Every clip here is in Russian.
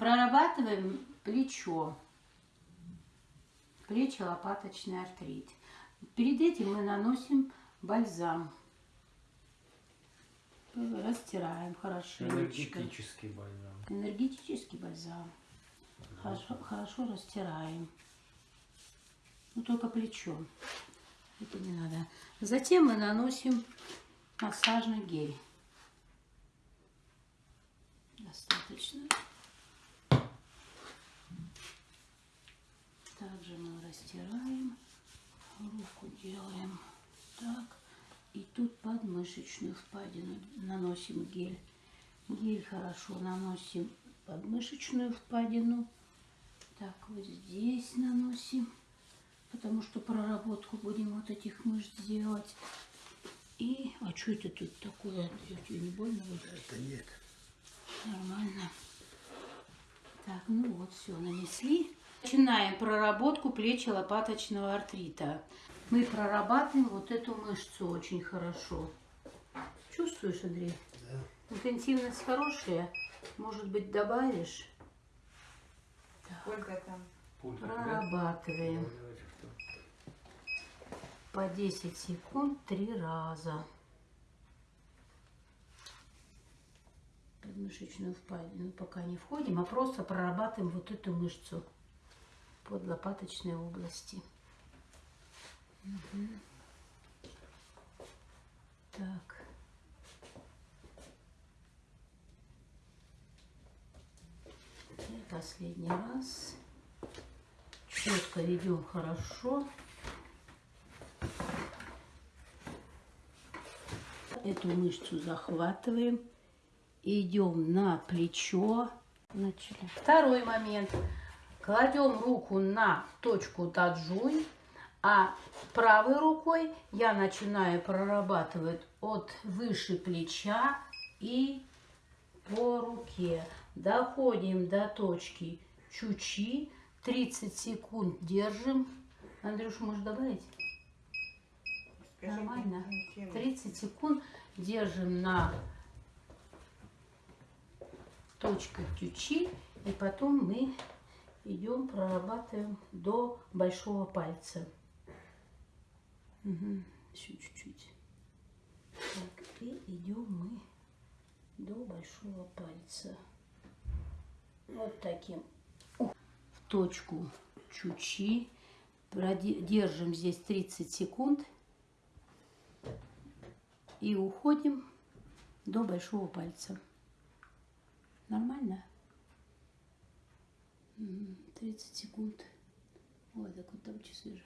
Прорабатываем плечо. Плечо-лопаточный артрит. Перед этим мы наносим бальзам. Растираем хорошенечко. Энергетический бальзам. Энергетический бальзам. Хорошо, хорошо растираем. Ну, только плечо. Это не надо. Затем мы наносим массажный гель. Достаточно. Также мы растираем. Руку делаем так. И тут подмышечную впадину наносим гель. Гель хорошо наносим подмышечную впадину. Так, вот здесь наносим, потому что проработку будем вот этих мышц делать. И, а что это тут такое? Тебе не больно? Это нет. Нормально. Так, ну вот, все, нанесли. Начинаем проработку плечи лопаточного артрита. Мы прорабатываем вот эту мышцу очень хорошо. Чувствуешь, Андрей? Да. Интенсивность хорошая. Может быть, добавишь? Сколько там? Прорабатываем. Что? По 10 секунд три раза. Подмышечную впадину пока не входим, а просто прорабатываем вот эту мышцу под лопаточной области. Мгм. Так. И последний раз. Четко ведем хорошо. Эту мышцу захватываем. Идем на плечо. Начали. Второй момент. Кладем руку на точку таджуй, а правой рукой я начинаю прорабатывать от выше плеча и по руке. Доходим до точки чучи. 30 секунд держим. Андрюш, можешь добавить? Нормально. чем? 30 секунд держим на точках ключи, и потом мы идем, прорабатываем до большого пальца. Еще чуть-чуть. И идем мы до большого пальца. Вот таким. В точку чучи. Держим здесь 30 секунд. И уходим до большого пальца. Нормально? М, 30 секунд. Вот так вот там часы же.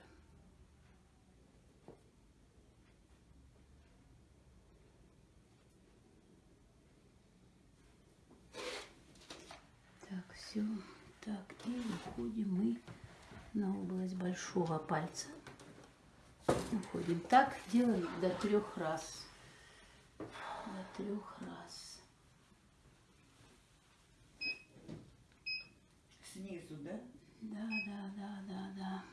Так, все. Так, и уходим мы на область большого пальца. Уходим. Так делаем до трех раз. До трех раз. Да? Да, да, да, да.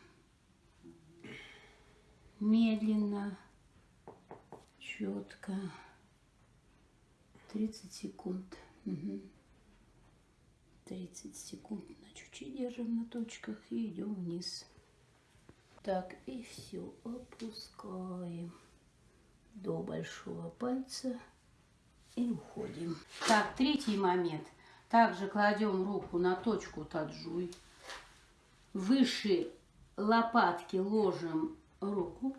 Медленно, четко. 30 секунд. Мгм. 30 секунд на чуть-чуть держим на точках и идем вниз. Так, и все, опускаем до большого пальца и уходим. Так, третий момент. Также кладем руку на точку таджуй. Выше лопатки ложим руку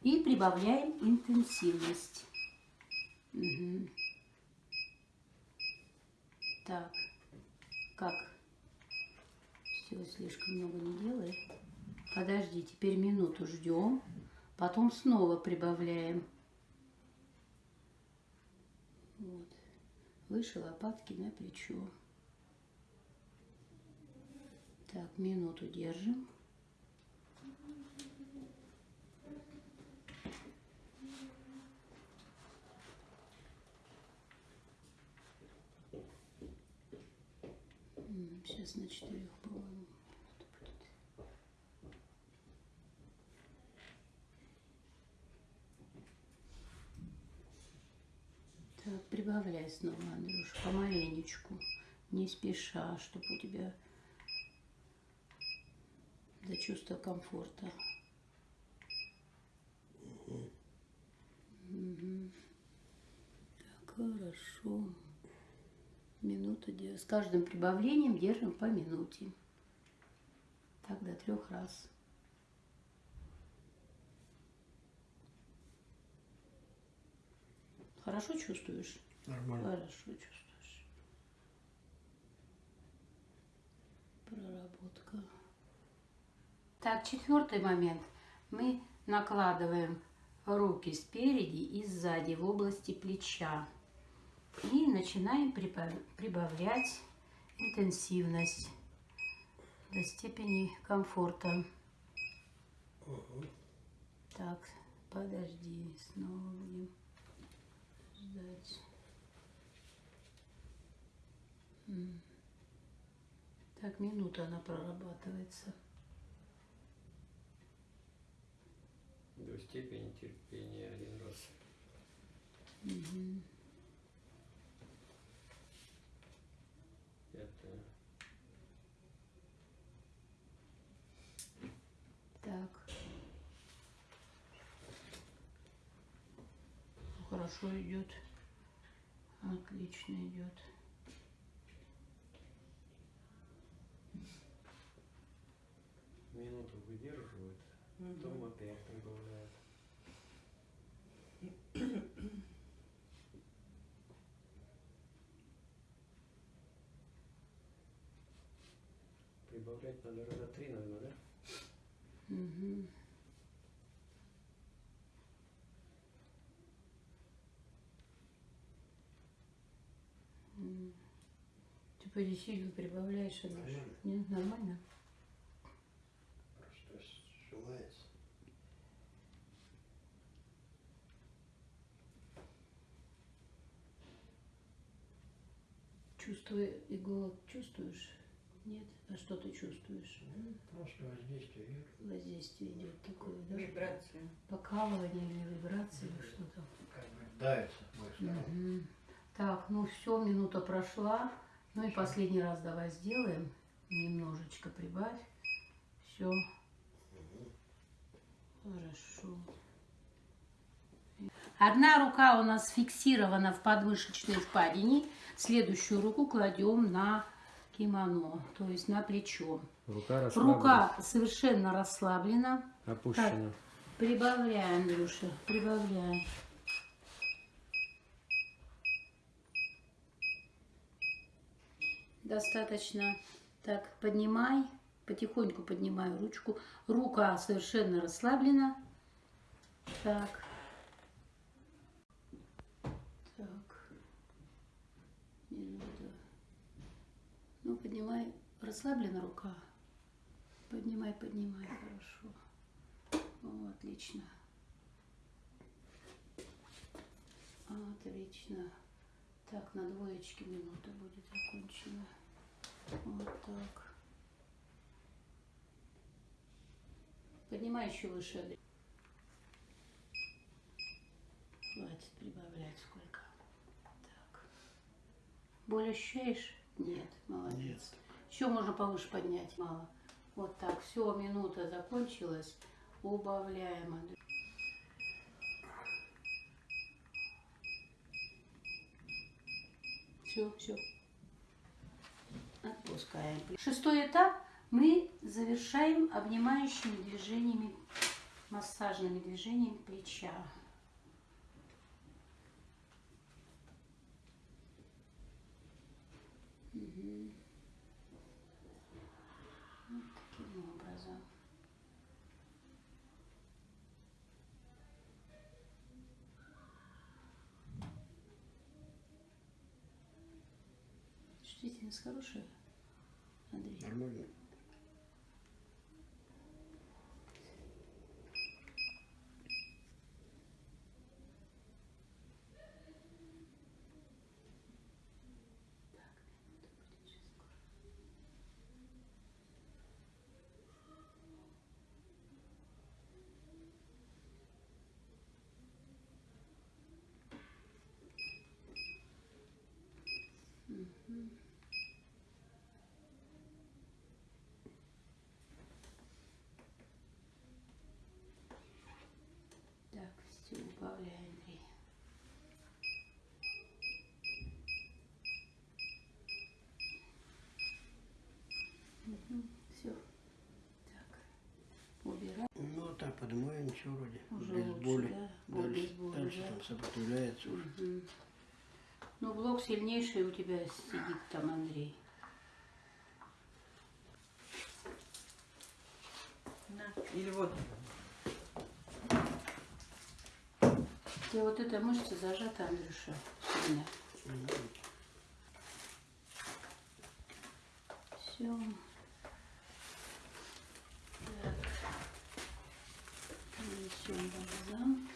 и прибавляем интенсивность. Мгм. Так, как? Все, слишком много не делай. Подожди, теперь минуту ждем, потом снова прибавляем. Вот. Выше лопатки на плечо. Так, минуту держим. Сейчас на четырех, по-моему. Так, прибавляй снова, Андрюш, помаленечку. не спеша, чтобы у тебя до чувства комфорта. Так, хорошо. Минута де- С каждым прибавлением держим по минуте. Так до трех раз. Хорошо чувствуешь? Нормально. Хорошо чувствуешь. Так, четвертый момент. Мы накладываем руки спереди и сзади в области плеча. И начинаем прибав- прибавлять интенсивность до степени комфорта. Так, подожди, снова будем ждать. Так, минута она прорабатывается. До степени терпения один раз. Пятое. Так. Ну, Хорошо идет. Отлично идет. Минуту выдерживает, Мгм. потом опять прибавляет. Прибавлять надо раза три, наверное, да? М. Ты силу прибавляешь, Андрюш. Нормально. Нет, нормально? Просто сжимается. Чувствуя и голод чувствуешь? Нет? А что ты чувствуешь? Ну, Просто воздействие идет. Воздействие идет такое, да? Вибрация. Покалывание или вибрации, или что там? Как бы давится. Мгм. Так, ну все, минута прошла. Ну и последний раз давай сделаем. Немножечко прибавь. Все. Хорошо. Одна рука у нас фиксирована в подмышечной впадине. Следующую руку кладем на кимоно, то есть на плечо. Рука Рука совершенно расслаблена. опущена. Прибавляй, Андрюша, прибавляй. Достаточно. Так, поднимай, потихоньку поднимаю ручку. Рука совершенно расслаблена. Так. Так. Минута. Ну, поднимай. Расслаблена рука. Поднимай, поднимай, хорошо. О, отлично. Отлично. Так, на двоечке минута будет закончена. Вот так. Поднимай еще выше. Хватит прибавлять сколько. Так. Боль ощущаешь? Нет, молодец. Еще можно повыше поднять, мало. Вот так, все, минута закончилась. Убавляем. Все, все. Отпускаем. Шестой этап мы завершаем обнимающими движениями, массажными движениями плеча. Чувствительность хорошая, Андрей? Нормально. Mm-hmm. А, поднимаю, ничего вроде. Уже без лучше, боли. да? Дальше, без боли, дальше да? там сопротивляется уже. Мгм. Ну, блок сильнейший у тебя сидит там, Андрей. На. Или вот. У тебя вот эта мышца зажата, Андрюша, сильно. Мгм. Все. Так. Нанесем бальзам.